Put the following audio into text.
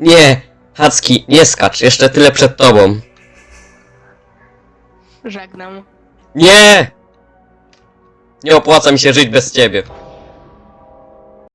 Nie! Hacki, nie skacz, jeszcze tyle przed tobą. Żegnam. Nie! Nie opłaca mi się żyć bez ciebie.